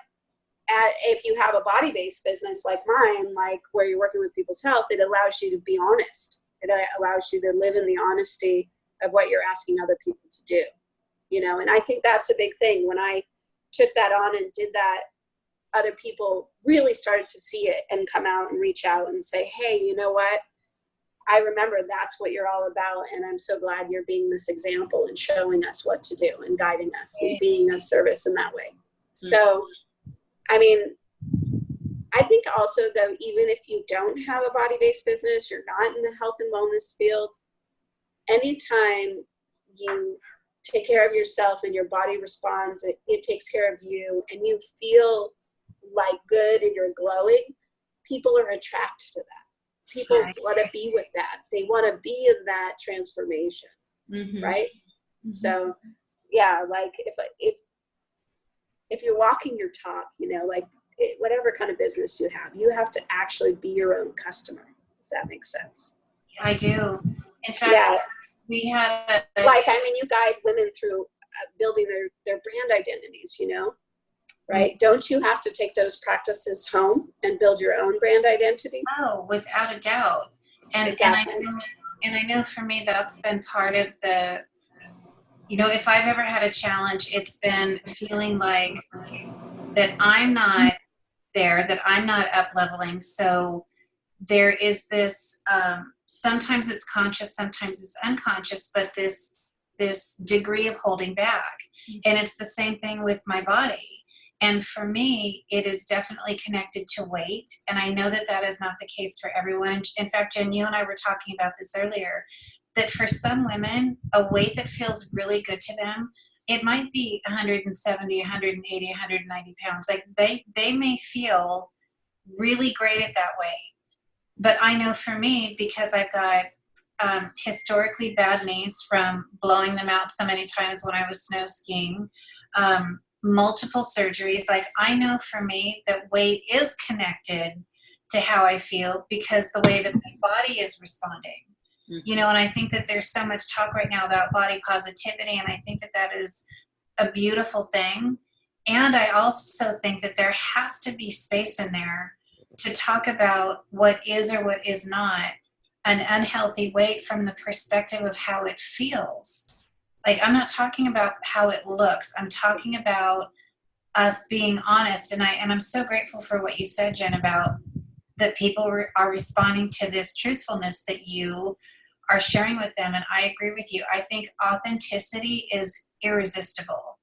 at, if you have a body based business like mine, like where you're working with people's health, it allows you to be honest. It allows you to live in the honesty of what you're asking other people to do you know and i think that's a big thing. When i took that on and did that other people really started to see it and come out and reach out and say hey you know what? I remember that's what you're all about and i'm so glad you're being this example and showing us what to do and guiding us and being of service in that way. Mm. So i mean I think also though, even if you don't have a body-based business, you're not in the health and wellness field, anytime you take care of yourself and your body responds, it, it takes care of you and you feel like good and you're glowing, people are attracted to that. People Right. want to be with that. They want to be in that transformation, Mhm. right? Mhm. So, yeah, like if if if you're walking your talk, you know, like it, whatever kind of business you have, you have to actually be your own customer. If that makes sense. I do. In fact, Yeah, we had a, like I mean, you guide women through uh, building their their brand identities. You know, right? Don't you have to take those practices home and build your own brand identity? Oh, without a doubt. And Exactly. and I know, and I know for me that's been part of the you know, if I've ever had a challenge, it's been feeling like that I'm not there, that I'm not up leveling. So there is this um, sometimes it's conscious, sometimes it's unconscious, but this this degree of holding back. Mm-hmm. And it's the same thing with my body. And for me, it is definitely connected to weight. And I know that that is not the case for everyone. In fact, Jen, you and I were talking about this earlier that for some women, a weight that feels really good to them, it might be 170, 180, 190 pounds. Like they, they may feel really great at that weight. But I know for me, because I've got um, historically bad knees from blowing them out so many times when I was snow skiing, um, multiple surgeries. Like I know for me that weight is connected to how I feel because the way that my body is responding. You know, and I think that there's so much talk right now about body positivity, and I think that that is a beautiful thing. And I also think that there has to be space in there to talk about what is or what is not an unhealthy weight from the perspective of how it feels. Like, I'm not talking about how it looks, I'm talking about us being honest. And, I, and I'm so grateful for what you said, Jen, about that people re- are responding to this truthfulness that you are sharing with them. And I agree with you. I think authenticity is irresistible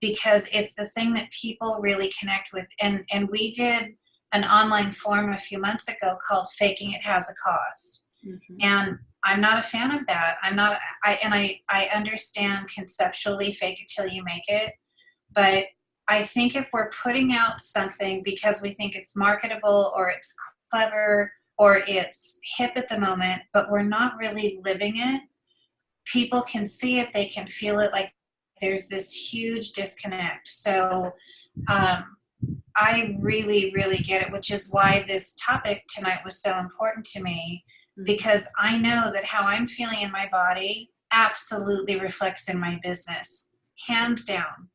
because it's the thing that people really connect with. And, and we did an online forum a few months ago called Faking It Has a Cost. Mhm. and i'm not a fan of that. I'm not i and i i understand conceptually fake it till you make it but i think if we're putting out something because we think it's marketable or it's clever or it's hip at the moment but we're not really living it people can see it they can feel it like there's this huge disconnect. So um, i really really get it which is why this topic tonight was so important to me hmm. because I know that how I'm feeling in my body absolutely reflects in my business, hands down.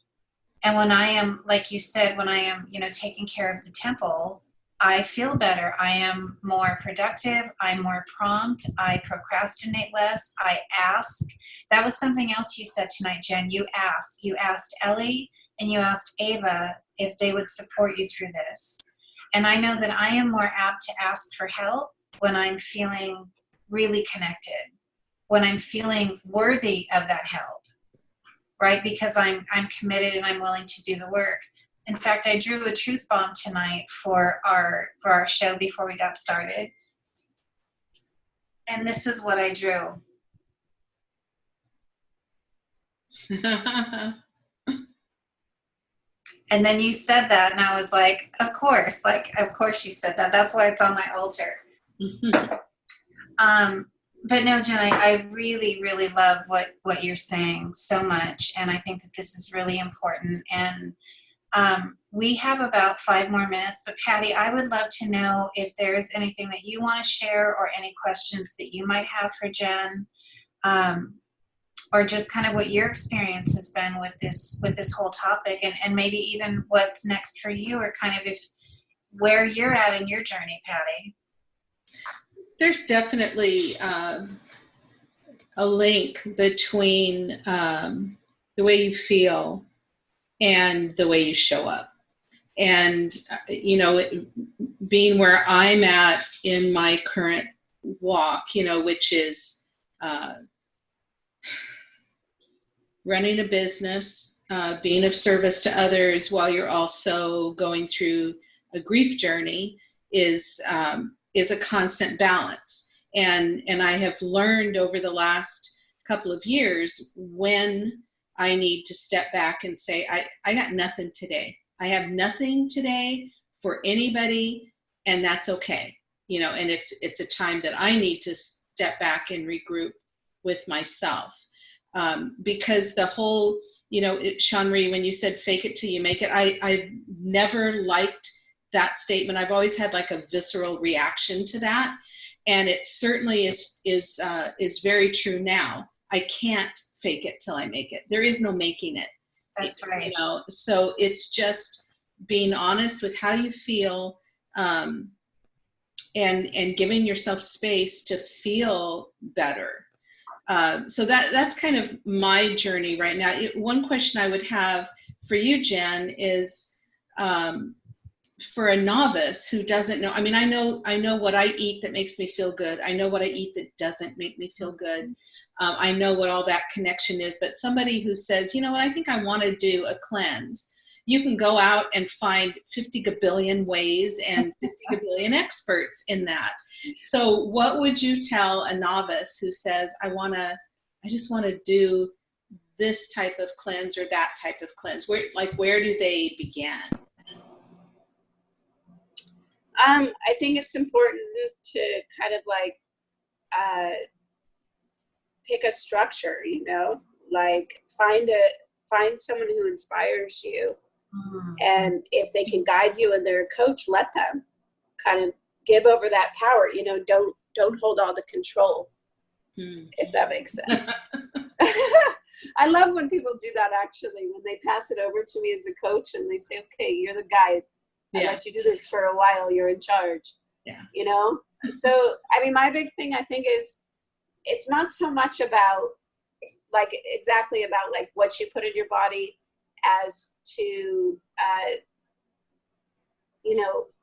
And when I am, like you said, when I am, you know, taking care of the temple, I feel better. I am more productive. I'm more prompt. I procrastinate less. I ask. That was something else you said tonight, Jen. You asked. You asked Ellie and you asked Ava if they would support you through this. And I know that I am more apt to ask for help when I'm feeling really connected, when I'm feeling worthy of that help, right? Because I'm I'm committed and I'm willing to do the work. In fact, I drew a truth bomb tonight for our for our show before we got started. And this is what I drew. And then you said that and I was like, of course, like of course you said that. That's why it's on my altar. Um, but no, Jen, I, I really, really love what what you're saying so much, and I think that this is really important. And um, we have about five more minutes, but Patty, I would love to know if there's anything that you want to share or any questions that you might have for Jen, um, or just kind of what your experience has been with this with this whole topic, and and maybe even what's next for you, or kind of if where you're at in your journey, Patty. There's definitely um, a link between um, the way you feel and the way you show up. And, uh, you know, it, being where I'm at in my current walk, you know, which is uh, running a business, uh, being of service to others while you're also going through a grief journey is um, is a constant balance. And and I have learned over the last couple of years when I need to step back and say, I, I got nothing today. I have nothing today for anybody, and that's okay. You know, and it's it's a time that I need to step back and regroup with myself. Um, because the whole, you know, it, Sean Marie, when you said fake it till you make it, I, I've never liked that statement. I've always had like a visceral reaction to that. And it certainly is, is, uh, is very true now. I can't fake it till I make it. There is no making it. That's right. You know, so it's just being honest with how you feel um, and, and giving yourself space to feel better. Uh, so that that's kind of my journey right now. One question I would have for you, Jen, is um, for a novice who doesn't know. I mean, I know I know what I eat that makes me feel good. I know what I eat that doesn't make me feel good. Um, I know what all that connection is. But somebody who says, you know what, I think I want to do a cleanse. You can go out and find 50 gabillion ways and 50 gabillion experts in that. So what would you tell a novice who says, I want to, I just want to do this type of cleanse or that type of cleanse? Where, like, where do they begin? Um, I think it's important to kind of like uh, pick a structure, you know, like find a find someone who inspires you, mm. and if they can guide you and they're a coach, let them kind of give over that power. You know, don't don't hold all the control, mm. if that makes sense. I love when people do that actually, when they pass it over to me as a coach and they say, okay, you're the guide I let you do this for a while. You're in charge. Yeah. You know? So, I mean, my big thing I think is it's not so much about like exactly about like what you put in your body as to, uh, you know, hmm,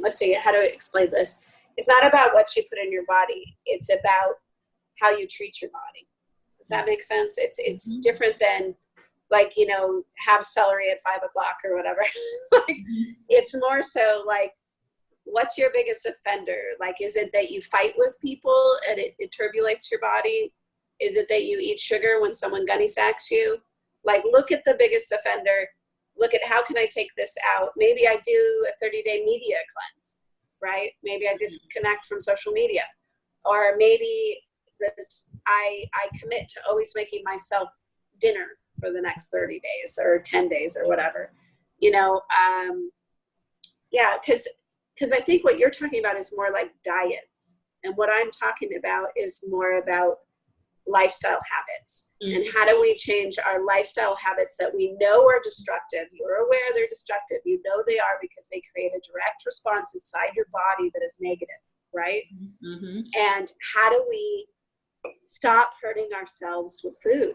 let's see, how to explain this. It's not about what you put in your body. It's about how you treat your body. Does that make sense? It's, it's mm -hmm. different than like you know have celery at five o'clock or whatever like mm-hmm. it's more so like what's your biggest offender like is it that you fight with people and it, it turbulates your body is it that you eat sugar when someone gunny sacks you like look at the biggest offender look at how can i take this out? Maybe i do a 30 day media cleanse right? Maybe i Mm-hmm. disconnect from social media. Or maybe that i i commit to always making myself dinner for the next 30 days or 10 days or whatever you know um yeah because because i think what you're talking about is more like diets. And what i'm talking about is more about lifestyle habits mm. and how do we change our lifestyle habits that we know are destructive you're aware they're destructive you know they are because they create a direct response inside your body that is negative right mm-hmm. and how do we stop hurting ourselves with food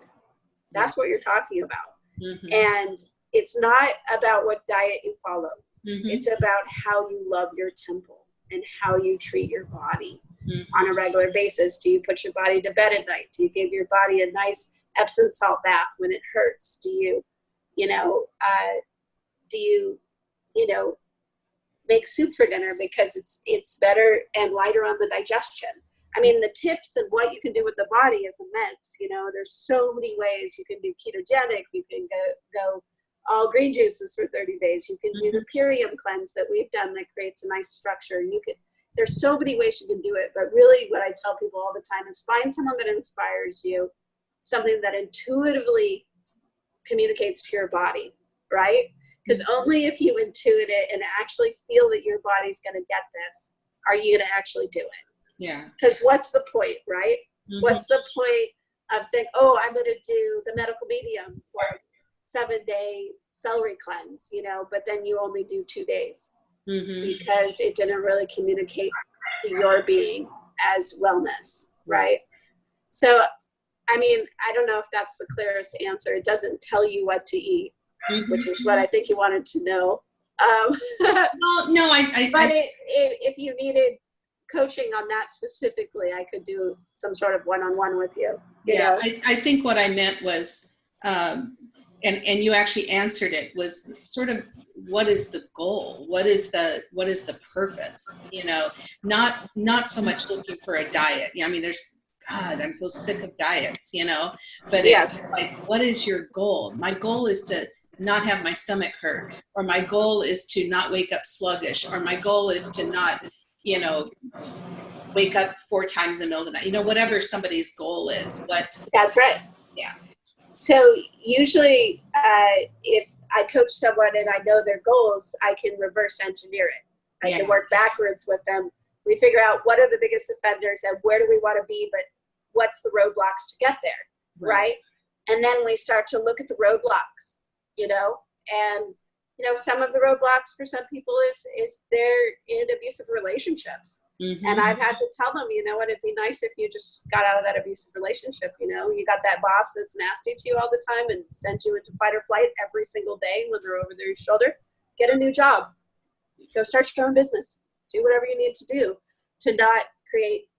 that's what you're talking about. Mm-hmm. And it's not about what diet you follow. Mm-hmm. It's about how you love your temple and how you treat your body mm-hmm. on a regular basis. Do you put your body to bed at night? Do you give your body a nice Epsom salt bath when it hurts? Do you, you know, uh, do you, you know, make soup for dinner because it's it's better and lighter on the digestion? I mean, the tips and what you can do with the body is immense. You know, there's so many ways you can do ketogenic. You can go go all green juices for 30 days. You can do the Mm-hmm. Purium cleanse that we've done that creates a nice structure. You can. There's so many ways you can do it, but really, what I tell people all the time is find someone that inspires you, something that intuitively communicates to your body, right? Because Mm-hmm. only if you intuit it and actually feel that your body's going to get this, are you going to actually do it yeah because what's the point right Mhm. what's the point of saying oh i'm going to do the medical mediums like seven day celery cleanse you know but then you only do two days Mhm. because it didn't really communicate to your being as wellness right so i mean i don't know if that's the clearest answer it doesn't tell you what to eat Mhm. which is what i think you wanted to know um, well no i, I, but I it, it, if you needed coaching on that specifically, I could do some sort of one-on-one with you. you yeah? I, I think what i meant was um and and you actually answered it was sort of what is the goal what is the what is the purpose you know not not so much looking for a diet yeah i mean there's god i'm so sick of diets you know but Yeah. it's like what is your goal my goal is to not have my stomach hurt or my goal is to not wake up sluggish or my goal is to not you know wake up four times in the middle of the night you know whatever somebody's goal is what That's right. Yeah. So usually, uh, if I coach someone and I know their goals, I can reverse engineer it. I Yeah. can work backwards with them. We figure out what are the biggest offenders and where do we want to be, but what's the roadblocks to get there, right? And then we start to look at the roadblocks, you know, and you know some of the roadblocks for some people is is they're in abusive relationships Mhm. and I've had to tell them, you know what, it'd be nice if you just got out of that abusive relationship. You know, you got that boss that's nasty to you all the time and sends you into fight or flight every single day when they're over their shoulder. Get a new job. Go start your own business. Do whatever you need to do to not create,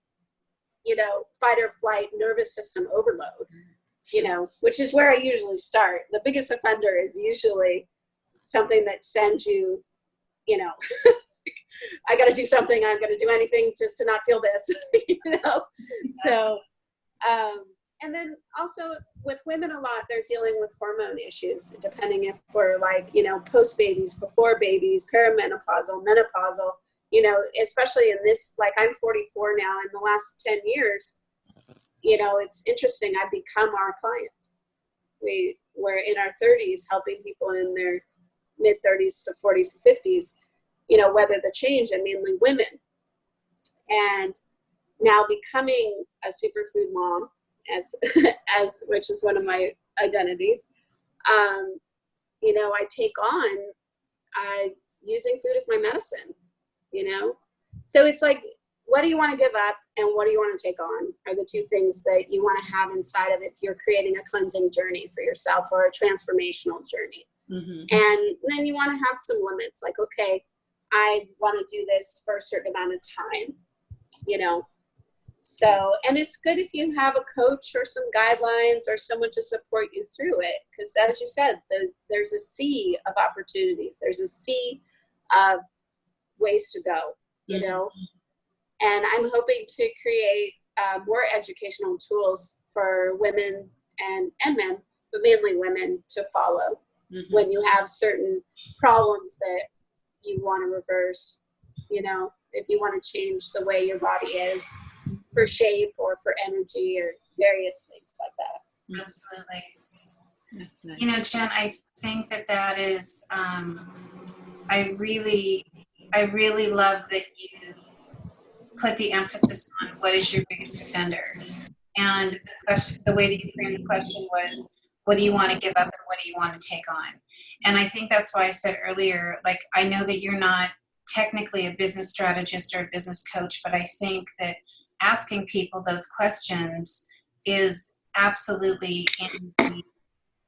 you know, fight or flight nervous system overload, you know, which is where I usually start. The biggest offender is usually something that sends you, you know, I got to do something. I'm going to do anything just to not feel this, you know? So, um, and then also with women a lot, they're dealing with hormone issues, depending if we're like, you know, post babies, before babies, perimenopausal, menopausal, you know, especially in this, like I'm 44 now, in the last 10 years, you know, it's interesting. I've become our client. We were in our 30s helping people in their mid 30s to 40s and 50s you know, weather the change and mainly women. And now becoming a superfood mom, as as which is one of my identities, um, you know, I take on uh, using food as my medicine. You know, so it's like, what do you want to give up, and what do you want to take on? Are the two things that you want to have inside of if you're creating a cleansing journey for yourself or a transformational journey. Mhm. And then you want to have some limits, like, okay, I want to do this for a certain amount of time, you know. So, and it's good if you have a coach or some guidelines or someone to support you through it, because as you said, the, there's a sea of opportunities. There's a sea of ways to go, you Mhm. know. And I'm hoping to create uh, more educational tools for women and and men, but mainly women to follow Mhm. when you have certain problems that you want to reverse, you know, if you want to change the way your body is for shape or for energy or various things like that. Absolutely. That's nice. You know, Jen, I think that that is, um, I really, I really love that you put the emphasis on what is your biggest offender. And the question, the way that you framed the question was, what do you want to give up and what do you want to take on? And I think that's why I said earlier, like, I know that you're not technically a business strategist or a business coach, but I think that asking people those questions is absolutely in the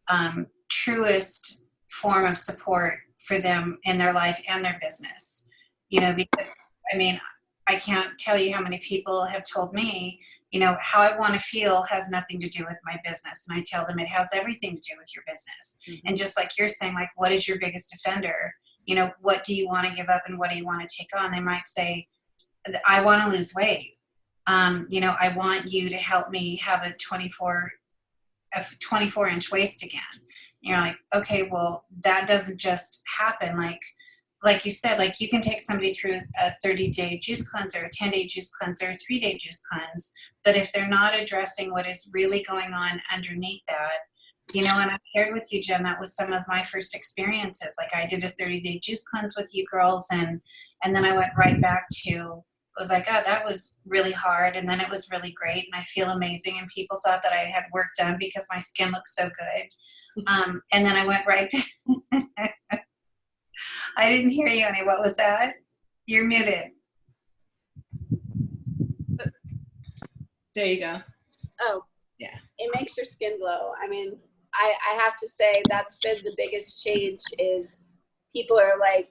um, truest form of support for them in their life and their business. You know, because I mean, I can't tell you how many people have told me, you know, how I want to feel has nothing to do with my business. And I tell them it has everything to do with your business. Mhm. And just like you're saying, like, what is your biggest offender? You know, what do you want to give up and what do you want to take on? They might say, I want to lose weight. Um, you know, I want you to help me have a 24, a 24 inch waist again. You're like, okay, well, that doesn't just happen. Like, like you said, like you can take somebody through a 30 day juice cleanser, a 10 day juice cleanser, a three day juice cleanse. But if they're not addressing what is really going on underneath that, you know, and I shared with you, Jen, that was some of my first experiences. Like I did a 30 day juice cleanse with you girls and, and then I went right back to, it was like, oh, that was really hard. And then it was really great. And I feel amazing. And people thought that I had work done because my skin looked so good. Um, and then I went right back. I didn't hear you, Annie. What was that? You're muted. There you go. Oh, Yeah. It makes your skin glow. I mean, I, I have to say that's been the biggest change is people are like,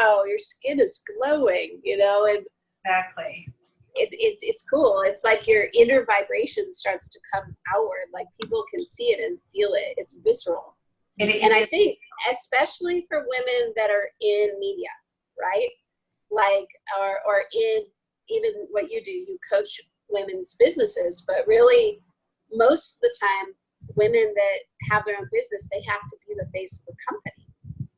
wow, your skin is glowing, you know, and Exactly. it, it, it's cool. It's like your inner vibration starts to come outward. Like people can see it and feel it. It's visceral. It, and I think especially for women that are in media, right? Like or or in even what you do, you coach women's businesses, but really most of the time women that have their own business, they have to be the face of the company.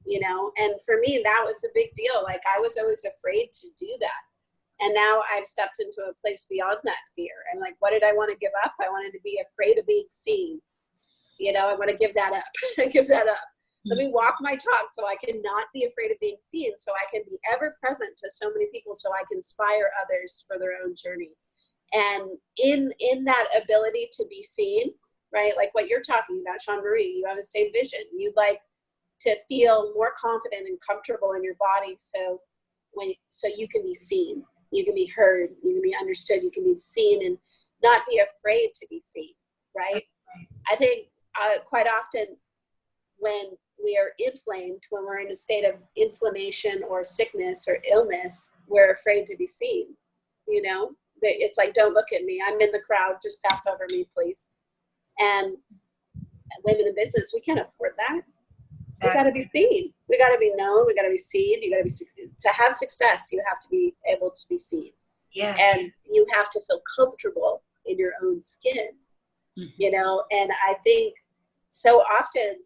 You know, and for me that was a big deal. Like I was always afraid to do that. And now I've stepped into a place beyond that fear. And like, what did I want to give up? I wanted to be afraid of being seen. You know, I want to give that up. give that up. Let me mm. walk my talk so I can not be afraid of being seen, so I can be ever present to so many people, so I can inspire others for their own journey. And in in that ability to be seen, right, like what you're talking about, Sean Marie, you have the same vision. You'd like to feel more confident and comfortable in your body, so when so you can be seen you can be heard, you can be understood, you can be seen and not be afraid to be seen, right? I think uh, quite often when we are inflamed, when we're in a state of inflammation or sickness or illness, we're afraid to be seen. You know, it's like, don't look at me. I'm in the crowd. Just pass over me, please. And women in business, we can't afford that. Exactly. We got to be seen. We got to be known. We got to be seen. You got to be to have success. You have to be able to be seen. Yes. And you have to feel comfortable in your own skin. Mm-hmm. You know, and I think so often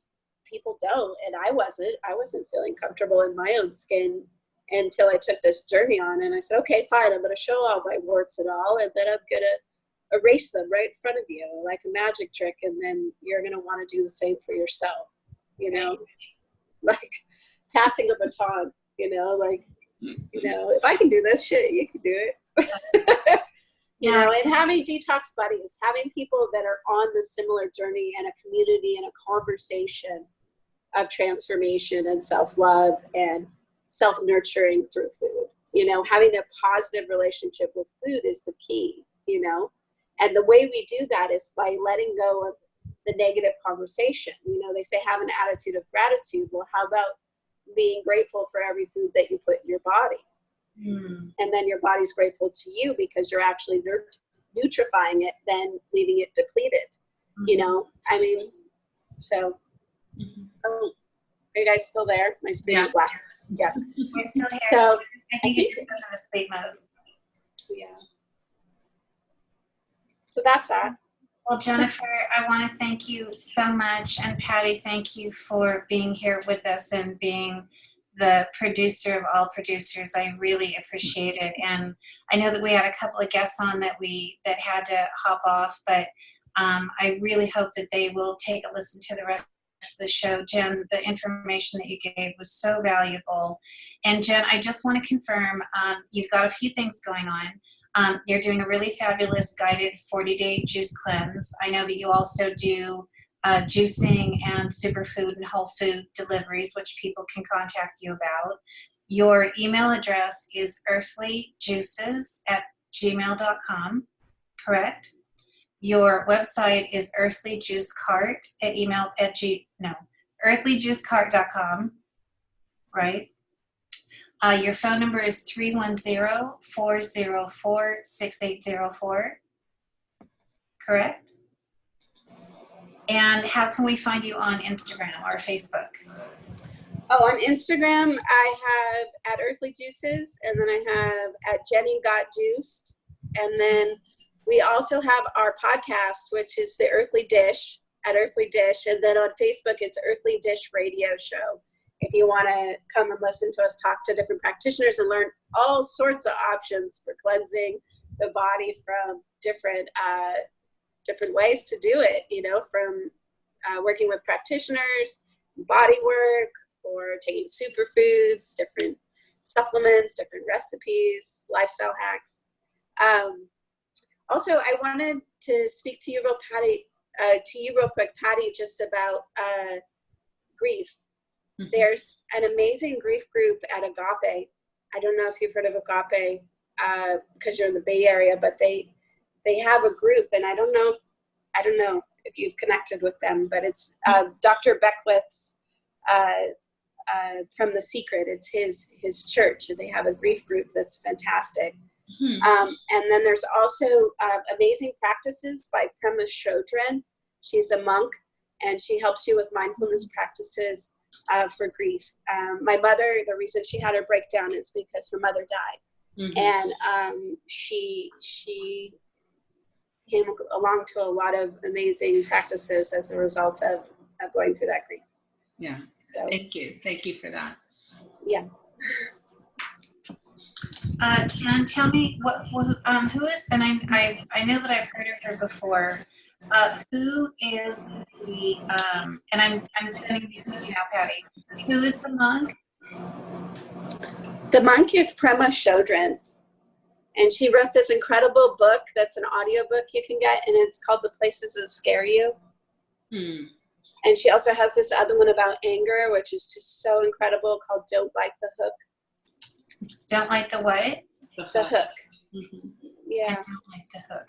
people don't, and I wasn't. I wasn't feeling comfortable in my own skin until I took this journey on. And I said, okay, fine. I'm going to show all my warts and all, and then I'm going to erase them right in front of you like a magic trick and then you're going to want to do the same for yourself you know, like passing a baton, you know, like, mm-hmm. you know, if I can do this shit, you can do it. you know, and having detox buddies, having people that are on the similar journey and a community and a conversation of transformation and self-love and self-nurturing through food. You know, having a positive relationship with food is the key, you know. And the way we do that is by letting go of the negative conversation. You know, they say have an attitude of gratitude. Well, how about being grateful for every food that you put in your body? Mm. And then your body's grateful to you because you're actually nutrifying it, then leaving it depleted. Mm. You know, I mean, so, mm-hmm. oh, are you guys still there? My screen yeah. black. Yeah. We're still here. So, I think it's because of sleep mode. Yeah. So that's that. Well, Jennifer, I want to thank you so much. And Patty, thank you for being here with us and being the producer of all producers. I really appreciate it. And I know that we had a couple of guests on that we that had to hop off, but um, I really hope that they will take a listen to the rest of the show. Jen, the information that you gave was so valuable. And Jen, I just want to confirm, um, you've got a few things going on. Um, you're doing a really fabulous guided 40-day juice cleanse. I know that you also do uh, juicing and superfood and whole food deliveries, which people can contact you about. Your email address is earthlyjuices at gmail.com, correct? Your website is earthlyjuicecart at email at g, no, earthlyjuicecart.com, right? Uh, your phone number is 310-404-6804, correct? And how can we find you on Instagram or Facebook? Oh, on Instagram, I have at Earthly Juices, and then I have at Jenny Got Juiced. And then we also have our podcast, which is The Earthly Dish at Earthly Dish. And then on Facebook, it's Earthly Dish Radio Show if you want to come and listen to us talk to different practitioners and learn all sorts of options for cleansing the body from different uh, different ways to do it, you know, from uh, working with practitioners, body work, or taking superfoods, different supplements, different recipes, lifestyle hacks. Um, also, I wanted to speak to you real, Patty, uh, to you real quick, Patty, just about uh, grief Mm-hmm. There's an amazing grief group at Agape. I don't know if you've heard of Agape because uh, you're in the Bay Area, but they they have a group, and I don't know, I don't know if you've connected with them, but it's uh, Dr. Beckwith's uh, uh, from The Secret. It's his his church, and they have a grief group that's fantastic. Hmm. Um, and then there's also uh, amazing practices by Prema Chodron. She's a monk and she helps you with mindfulness practices uh, for grief. Um, my mother, the reason she had her breakdown is because her mother died, Mhm. and um, she she came along to a lot of amazing practices as a result of, of going through that grief. Yeah. So Thank you. Thank you for that. yeah. Uh, Jen, tell me what, who, um, who is, and I, I, I know that I've heard of her before. Uh, who is the, um, and I'm, I'm sending these to you now, Patty. Who is the monk? The monk is Prema Chodron. And she wrote this incredible book that's an audiobook you can get, and it's called The Places That Scare You. Hmm. And she also has this other one about anger, which is just so incredible called Don't Bite the Hook. Don't like the what? The hook. Mhm. Yeah. Don't like the hook.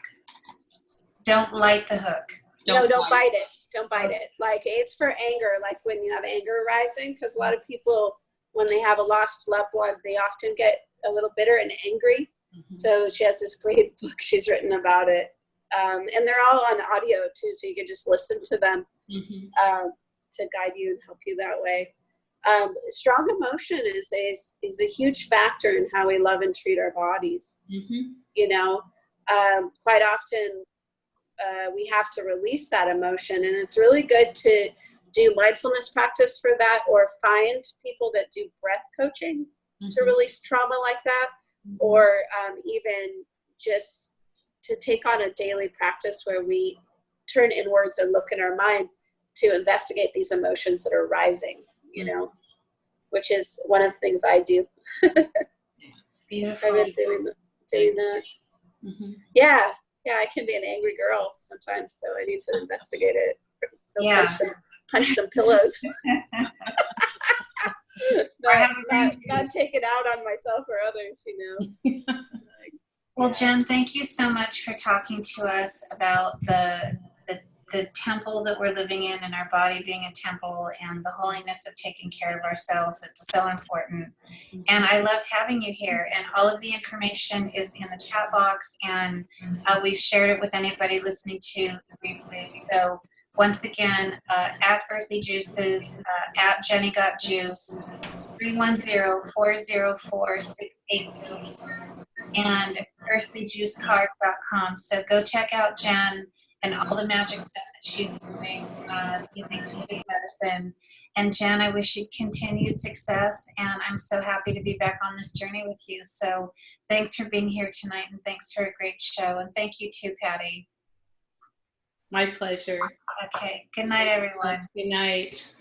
Don't light the hook. no, don't bite it. Don't bite it. Like it's for anger, like when you have anger arising, because a lot of people, when they have a lost loved one, they often get a little bitter and angry. Mhm. So she has this great book she's written about it. Um, and they're all on audio too, so you can just listen to them Mhm. um, to guide you and help you that way. Um, strong emotion is a, is a huge factor in how we love and treat our bodies. Mhm. You know, um, quite often uh, we have to release that emotion, and it's really good to do mindfulness practice for that, or find people that do breath coaching to Mhm. release trauma like that, or um, even just to take on a daily practice where we turn inwards and look in our mind to investigate these emotions that are rising, you know, which is one of the things I do. Beautiful. I've been doing, doing that. Mhm. Yeah, yeah, I can be an angry girl sometimes, so I need to investigate it. Go Yeah. Punch some, punch some pillows. Or not, have not, not take it out on myself or others, you know. Well. Jen, thank you so much for talking to us about the, the the temple that we're living in and our body being a temple and the holiness of taking care of ourselves. It's so important. And I loved having you here. And all of the information is in the chat box, and uh, we've shared it with anybody listening to the replay. So once again, uh, at Earthly Juices, uh, at Jenny Got Juice, 310-404-6804 and earthlyjuicecarb.com. So go check out Jen and all the magic stuff that she's doing uh, using medicine. And Jen, I wish you continued success, and I'm so happy to be back on this journey with you. So thanks for being here tonight, and thanks for a great show. And thank you too, Patty. My pleasure. Okay, good night, everyone. Good night.